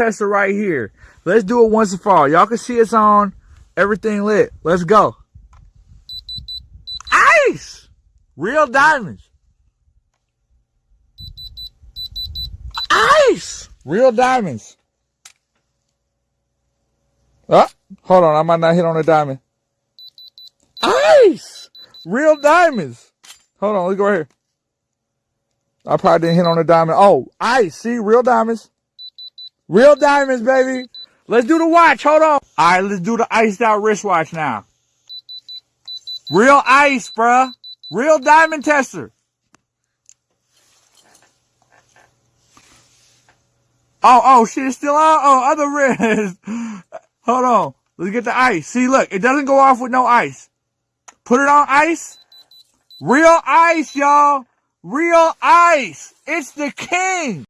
tester right here. Let's do it once and for all. Y'all can see it's on. Everything lit. Let's go. Ice! Real diamonds. Ice! Real diamonds. Oh, hold on. I might not hit on a diamond. Ice! Real diamonds. Hold on. Let's go right here. I probably didn't hit on a diamond. Oh, ice. See, real diamonds. Real diamonds, baby. Let's do the watch. Hold on. All right, let's do the iced out wristwatch now. Real ice, bruh. Real diamond tester. Oh, oh, shit, it's still on? Oh, other wrist. Hold on. Let's get the ice. See, look, it doesn't go off with no ice. Put it on ice. Real ice, y'all. Real ice. It's the king.